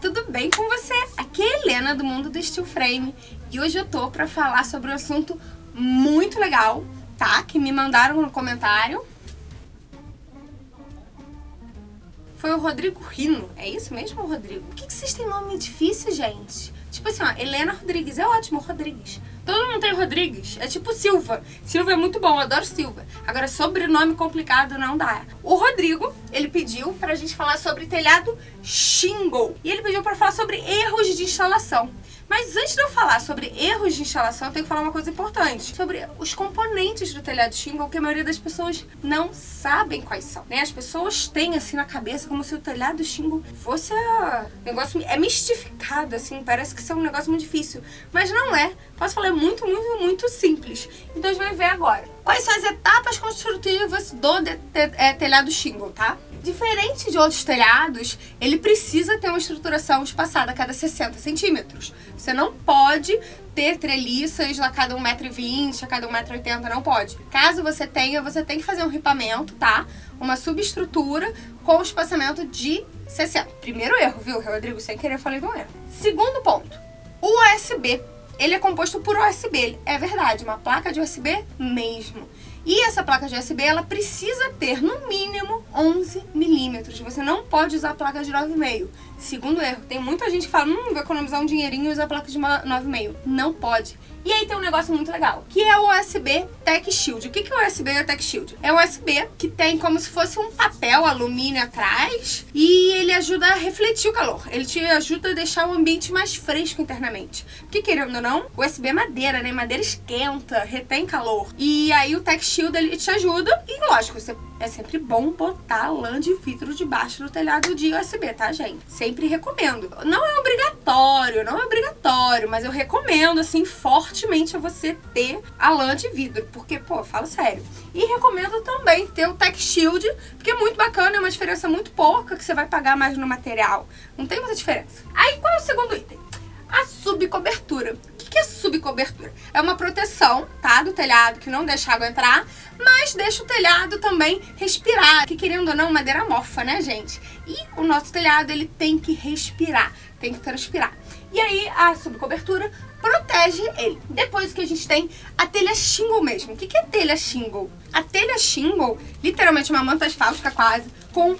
Tudo bem com você? Aqui é a Helena do Mundo do Steel Frame e hoje eu tô pra falar sobre um assunto muito legal, tá? Que me mandaram no comentário. Foi o Rodrigo Rino, é isso mesmo, Rodrigo? Por que, que vocês têm nome difícil, gente? Tipo assim, ó, Helena Rodrigues, é ótimo, Rodrigues. Todo mundo tem Rodrigues, é tipo Silva. Silva é muito bom, eu adoro Silva. Agora, sobrenome complicado não dá. O Rodrigo, ele pediu pra gente falar sobre telhado shingle. E ele pediu pra falar sobre erros de instalação. Mas antes de eu falar sobre erros de instalação, eu tenho que falar uma coisa importante. Sobre os componentes do telhado shingle, que a maioria das pessoas não sabem quais são. Né? As pessoas têm assim na cabeça como se o telhado shingle fosse a... negócio... É mistificado, assim, parece que isso é um negócio muito difícil. Mas não é. Posso falar, muito, muito, muito simples. Então a gente vai ver agora. Quais são as etapas construtivas do de, de, é, telhado shingle, tá? Diferente de outros telhados, ele precisa ter uma estruturação espaçada a cada 60 centímetros. Você não pode ter treliças a cada 1,20m, a cada 1,80m, não pode. Caso você tenha, você tem que fazer um ripamento, tá? Uma subestrutura com espaçamento de 60. Primeiro erro, viu, Rodrigo? Sem querer falei de um erro. Segundo ponto, USB. Ele é composto por USB, é verdade, uma placa de USB mesmo. E essa placa de USB, ela precisa ter, no mínimo, 11 milímetros. Você não pode usar a placa de 9,5. Segundo erro, tem muita gente que fala, hum, vou economizar um dinheirinho e usar a placa de 9,5. Não pode. E aí tem um negócio muito legal, que é o USB Tech Shield. O que é o USB Tech Shield? É um USB que tem como se fosse um papel alumínio atrás e ele ajuda a refletir o calor. Ele te ajuda a deixar o ambiente mais fresco internamente. Porque querendo ou não, o USB é madeira, né? Madeira esquenta, retém calor. E aí o Tech Shield ele te ajuda e lógico, você é sempre bom botar lã de vidro debaixo do telhado de USB, tá, gente? Sempre recomendo. Não é obrigatório, não é obrigatório, mas eu recomendo, assim, fortemente a você ter a lã de vidro, porque, pô, falo sério. E recomendo também ter o Tech Shield, porque é muito bacana, é uma diferença muito pouca que você vai pagar mais no material. Não tem muita diferença. Aí, qual é o segundo item? A subcobertura que é subcobertura? É uma proteção, tá, do telhado que não deixa água entrar, mas deixa o telhado também respirar, que querendo ou não, madeira mofa, né, gente? E o nosso telhado, ele tem que respirar, tem que transpirar. E aí, a subcobertura protege ele. Depois que a gente tem a telha shingle mesmo. O que é telha shingle? A telha shingle, literalmente uma manta asfáltica quase, com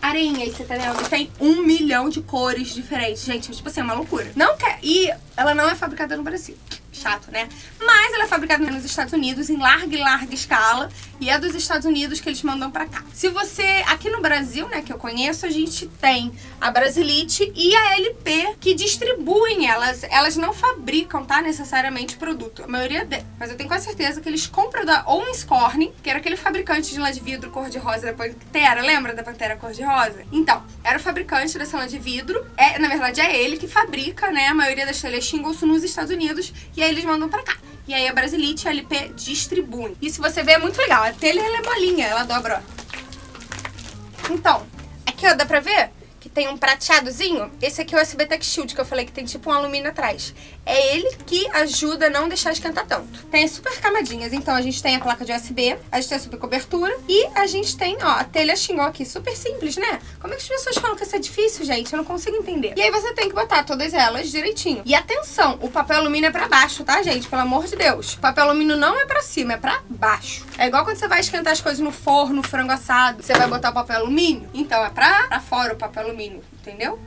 areinha, você tá vendo? Tem um milhão de cores diferentes. Gente, tipo assim, é uma loucura. Não quer... E ela não é fabricada no Brasil chato, né? Mas ela é fabricada nos Estados Unidos em larga e larga escala e é dos Estados Unidos que eles mandam pra cá. Se você, aqui no Brasil, né, que eu conheço, a gente tem a Brasilite e a LP que distribuem elas. Elas não fabricam, tá, necessariamente produto. A maioria de... Mas eu tenho quase certeza que eles compram da Owenscorning, que era aquele fabricante de lã de vidro cor-de-rosa da Pantera, lembra da Pantera cor-de-rosa? Então, era o fabricante dessa lã de vidro. É, na verdade, é ele que fabrica, né, a maioria das telhas shingles nos Estados Unidos e aí eles mandam pra cá. E aí a Brasilite a LP distribuem. E se você ver, é muito legal. A telha ela é molinha, ela dobra, ó. Então, aqui ó, dá pra ver? que tem um prateadozinho, esse aqui é o USB Tech Shield, que eu falei que tem tipo um alumínio atrás. É ele que ajuda a não deixar esquentar tanto. Tem as super camadinhas, então a gente tem a placa de USB, a gente tem a super cobertura e a gente tem, ó, a telha xingó aqui, super simples, né? Como é que as pessoas falam que isso é difícil, gente? Eu não consigo entender. E aí você tem que botar todas elas direitinho. E atenção, o papel alumínio é pra baixo, tá, gente? Pelo amor de Deus. O papel alumínio não é pra cima, é pra baixo. É igual quando você vai esquentar as coisas no forno, frango assado, você vai botar o papel alumínio. Então é pra, pra fora o papel alumínio entendeu?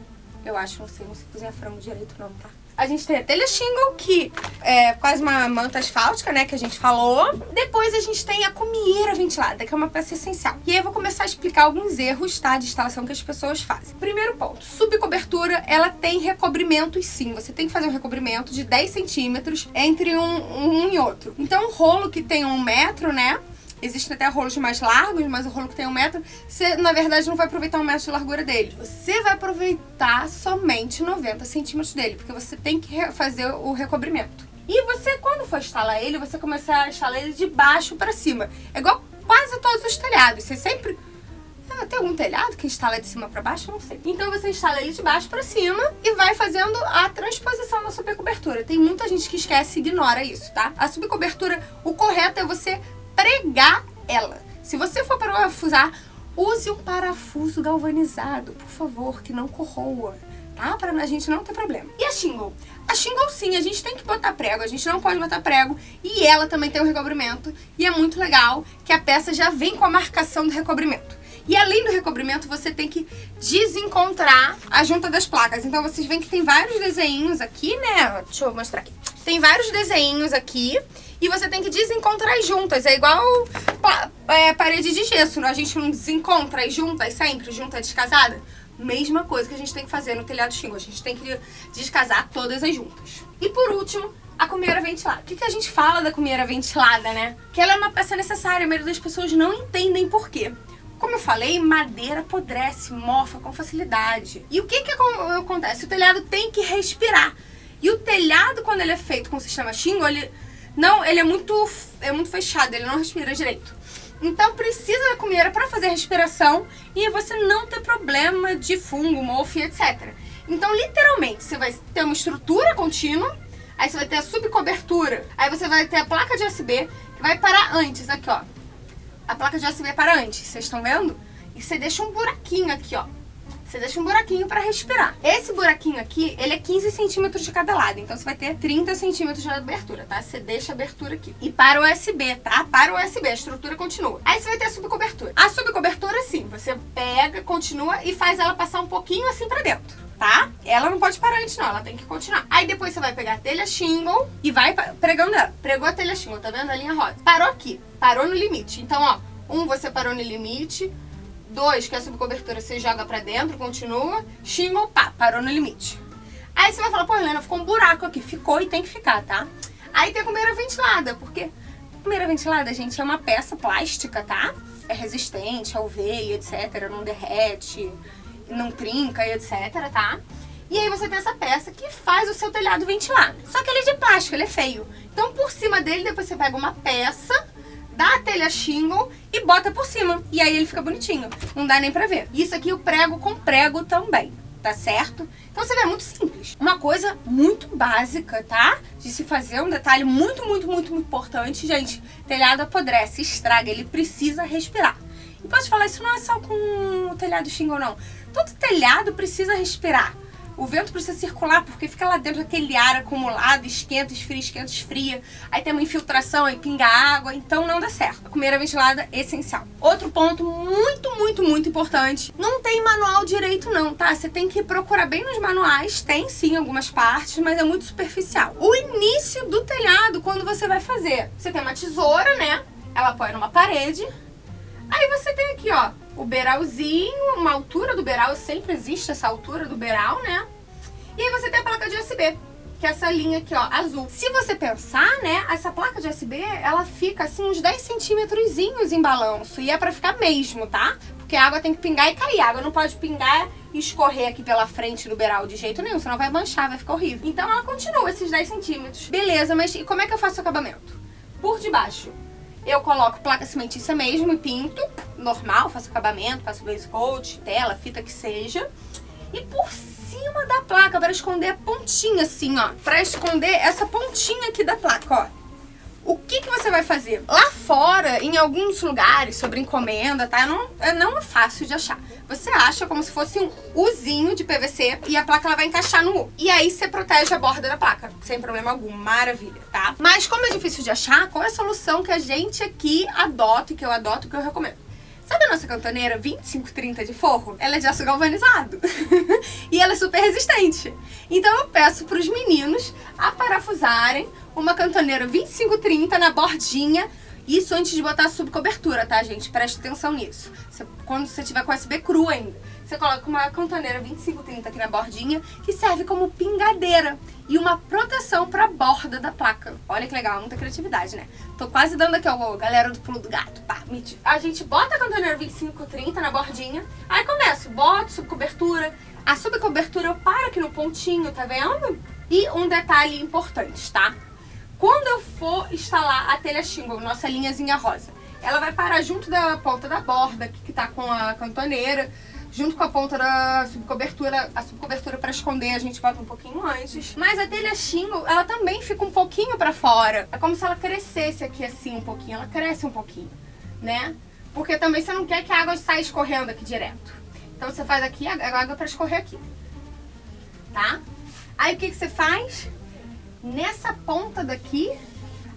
Eu acho, não sei, não sei cozinhar frango direito não, tá? A gente tem a telha shingle, que é quase uma manta asfáltica, né, que a gente falou. Depois a gente tem a comieira ventilada, que é uma peça essencial. E aí eu vou começar a explicar alguns erros, tá, de instalação que as pessoas fazem. Primeiro ponto, subcobertura, ela tem recobrimentos sim. Você tem que fazer um recobrimento de 10 centímetros entre um, um e outro. Então, um rolo que tem um metro, né, Existem até rolos mais largos, mas o rolo que tem um metro, você, na verdade, não vai aproveitar um metro de largura dele. Você vai aproveitar somente 90 centímetros dele, porque você tem que fazer o recobrimento. E você, quando for instalar ele, você começar a instalar ele de baixo para cima. É igual quase todos os telhados. Você sempre... Ah, tem algum telhado que instala de cima para baixo? Não sei. Então você instala ele de baixo para cima e vai fazendo a transposição da subcobertura. Tem muita gente que esquece e ignora isso, tá? A subcobertura, o correto é você pregar ela. Se você for parafusar, use um parafuso galvanizado, por favor, que não corroa tá? Pra a gente não ter problema. E a shingle? A shingle sim, a gente tem que botar prego, a gente não pode botar prego. E ela também tem um recobrimento. E é muito legal que a peça já vem com a marcação do recobrimento. E além do recobrimento, você tem que desencontrar a junta das placas. Então vocês veem que tem vários desenhos aqui, né? Deixa eu mostrar aqui. Tem vários desenhos aqui e você tem que desencontrar as juntas. É igual é, parede de gesso, a gente não desencontra as juntas sempre, junta descasada. Mesma coisa que a gente tem que fazer no telhado xingo. A gente tem que descasar todas as juntas. E por último, a cumeira ventilada. O que, que a gente fala da cumeira ventilada, né? Que ela é uma peça necessária, a maioria das pessoas não entendem por quê. Como eu falei, madeira apodrece, mofa com facilidade. E o que, que acontece? O telhado tem que respirar. E o telhado, quando ele é feito com o sistema Shingle, ele, não, ele é muito, é muito fechado, ele não respira direito. Então precisa da cumeira para fazer respiração e você não ter problema de fungo, mofo etc. Então, literalmente, você vai ter uma estrutura contínua, aí você vai ter a subcobertura, aí você vai ter a placa de USB, que vai parar antes, aqui ó, a placa de USB para antes, vocês estão vendo? E você deixa um buraquinho aqui, ó. Você deixa um buraquinho para respirar. Esse buraquinho aqui, ele é 15 centímetros de cada lado. Então, você vai ter 30 centímetros de abertura, tá? Você deixa a abertura aqui. E para o USB, tá? Para o USB, a estrutura continua. Aí, você vai ter a subcobertura. A subcobertura, sim, você pega, continua e faz ela passar um pouquinho assim para dentro tá? Ela não pode parar antes não, ela tem que continuar. Aí depois você vai pegar a telha shingle e vai pregando ela. Pregou a telha shingle, tá vendo a linha rosa? Parou aqui, parou no limite. Então, ó, um você parou no limite, dois, que é a subcobertura você joga pra dentro, continua, shingle, pá, parou no limite. Aí você vai falar, pô, Helena, ficou um buraco aqui. Ficou e tem que ficar, tá? Aí tem a cumeira ventilada, porque a cumeira ventilada, gente, é uma peça plástica, tá? É resistente ao veio, etc, não derrete, não trinca etc, tá? E aí você tem essa peça que faz o seu telhado ventilar. Só que ele é de plástico, ele é feio. Então por cima dele, depois você pega uma peça, dá a telha shingle e bota por cima. E aí ele fica bonitinho. Não dá nem pra ver. Isso aqui eu prego com prego também, tá certo? Então você vê, é muito simples. Uma coisa muito básica, tá? De se fazer, um detalhe muito, muito, muito importante, gente. Telhado apodrece, estraga, ele precisa respirar. E posso falar, isso não é só com o telhado shingle, não. Todo telhado precisa respirar. O vento precisa circular porque fica lá dentro aquele ar acumulado, esquenta, esfria, esquenta, esfria. Aí tem uma infiltração, aí pinga água, então não dá certo. A cumeira ventilada é essencial. Outro ponto muito, muito, muito importante. Não tem manual direito não, tá? Você tem que procurar bem nos manuais. Tem sim algumas partes, mas é muito superficial. O início do telhado, quando você vai fazer. Você tem uma tesoura, né? Ela apoia numa parede. Aí você tem aqui, ó, o beiralzinho, uma altura do beiral, sempre existe essa altura do beiral, né? E aí você tem a placa de USB, que é essa linha aqui, ó, azul. Se você pensar, né, essa placa de USB, ela fica assim uns 10 centímetros em balanço. E é pra ficar mesmo, tá? Porque a água tem que pingar e cair. A água não pode pingar e escorrer aqui pela frente do beiral de jeito nenhum, senão vai manchar, vai ficar horrível. Então ela continua esses 10 centímetros. Beleza, mas e como é que eu faço o acabamento? Por debaixo eu coloco placa cimentícia mesmo e pinto, normal, faço acabamento, faço base coat, tela, fita que seja. E por cima da placa, para esconder a pontinha assim, ó. Para esconder essa pontinha aqui da placa, ó. O que, que você vai fazer? Lá fora, em alguns lugares, sobre encomenda, tá? Não, não é fácil de achar. Você acha como se fosse um Uzinho de PVC e a placa ela vai encaixar no U. E aí você protege a borda da placa, sem problema algum. Maravilha, tá? Mas como é difícil de achar, qual é a solução que a gente aqui adota, que eu adoto, que eu recomendo? Sabe a nossa cantoneira 2530 de forro? Ela é de aço galvanizado. e ela é super resistente. Então eu peço para os meninos a parafusarem uma cantoneira 2530 na bordinha isso antes de botar subcobertura, tá, gente? Preste atenção nisso. Você, quando você tiver com USB cru ainda, você coloca uma cantoneira 2530 aqui na bordinha, que serve como pingadeira e uma proteção pra borda da placa. Olha que legal, muita criatividade, né? Tô quase dando aqui, ó, galera do pulo do gato. Pá, a gente bota a cantoneira 2530 na bordinha, aí começa, bota subcobertura, a subcobertura eu paro aqui no pontinho, tá vendo? E um detalhe importante, tá? Quando eu for instalar a telha shingle, nossa linhazinha rosa, ela vai parar junto da ponta da borda, que, que tá com a cantoneira, junto com a ponta da subcobertura, a subcobertura para esconder a gente bota um pouquinho antes. Mas a telha shingle, ela também fica um pouquinho para fora. É como se ela crescesse aqui assim um pouquinho, ela cresce um pouquinho, né? Porque também você não quer que a água saia escorrendo aqui direto. Então você faz aqui a água para escorrer aqui. tá? Aí o que, que você faz? Nessa ponta daqui,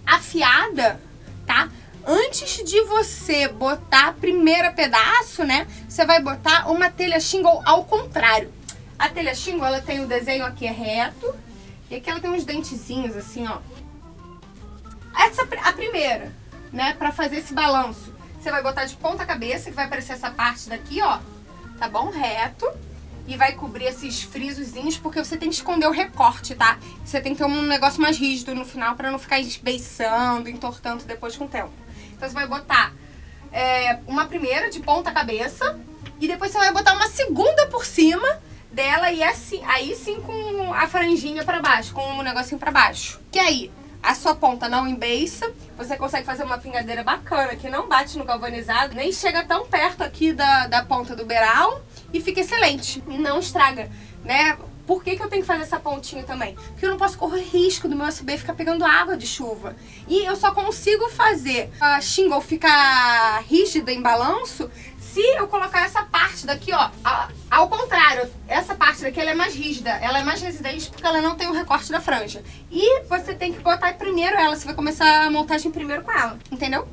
afiada, tá? Antes de você botar a primeira pedaço, né? Você vai botar uma telha shingle ao contrário. A telha shingle, ela tem o desenho aqui reto. E aqui ela tem uns dentezinhos assim, ó. Essa a primeira, né? Pra fazer esse balanço. Você vai botar de ponta cabeça, que vai aparecer essa parte daqui, ó. Tá bom? Reto e vai cobrir esses frisozinhos, porque você tem que esconder o recorte, tá? Você tem que ter um negócio mais rígido no final pra não ficar esbeiçando, entortando depois com o tempo. Então você vai botar é, uma primeira de ponta cabeça e depois você vai botar uma segunda por cima dela e assim, aí sim com a franjinha pra baixo, com o um negocinho pra baixo. Que aí a sua ponta não embeiça, você consegue fazer uma pingadeira bacana que não bate no galvanizado, nem chega tão perto aqui da, da ponta do beiral e fica excelente. E não estraga, né? Por que, que eu tenho que fazer essa pontinha também? Porque eu não posso correr risco do meu USB ficar pegando água de chuva. E eu só consigo fazer a shingle ficar rígida em balanço se eu colocar essa parte daqui, ó, ao contrário, essa parte daqui é mais rígida, ela é mais resistente porque ela não tem o recorte da franja. E você tem que botar primeiro ela, você vai começar a montagem primeiro com ela, entendeu?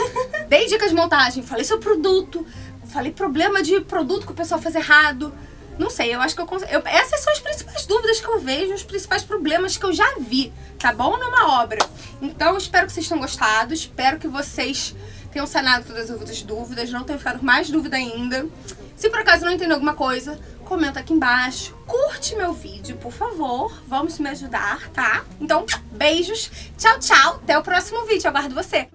Dei dicas de montagem, falei seu produto, falei problema de produto que o pessoal faz errado. Não sei, eu acho que eu, Essas são as principais dúvidas que eu vejo, os principais problemas que eu já vi, tá bom? Numa obra. Então, espero que vocês tenham gostado, espero que vocês tenham sanado todas as dúvidas, não tenham ficado mais dúvida ainda. Se por acaso não entendeu alguma coisa, comenta aqui embaixo. Curte meu vídeo, por favor. Vamos me ajudar, tá? Então, beijos. Tchau, tchau. Até o próximo vídeo. Aguardo você.